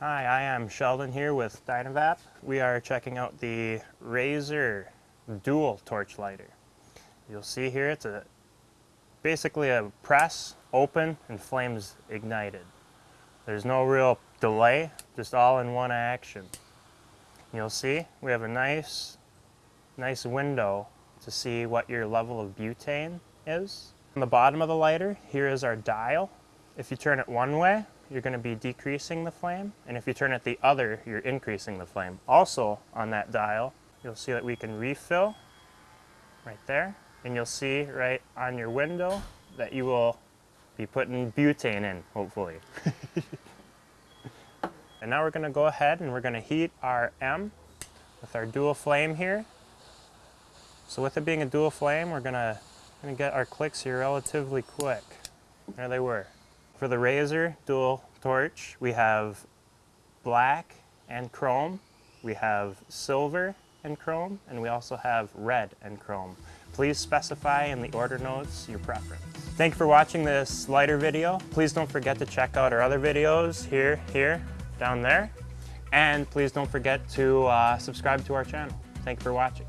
Hi, I am Sheldon here with Dynavap. We are checking out the Razor Dual Torch Lighter. You'll see here it's a basically a press, open, and flames ignited. There's no real delay, just all in one action. You'll see we have a nice, nice window to see what your level of butane is. On the bottom of the lighter, here is our dial. If you turn it one way, you're going to be decreasing the flame, and if you turn it the other, you're increasing the flame. Also on that dial, you'll see that we can refill right there, and you'll see right on your window that you will be putting butane in, hopefully. and now we're going to go ahead and we're going to heat our M with our dual flame here. So with it being a dual flame, we're going to, get our clicks here relatively quick. There they were. For the Razor dual torch, we have black and chrome, we have silver and chrome, and we also have red and chrome. Please specify in the order notes your preference. Thank you for watching this lighter video. Please don't forget to check out our other videos here, here, down there. And please don't forget to uh, subscribe to our channel. Thank you for watching.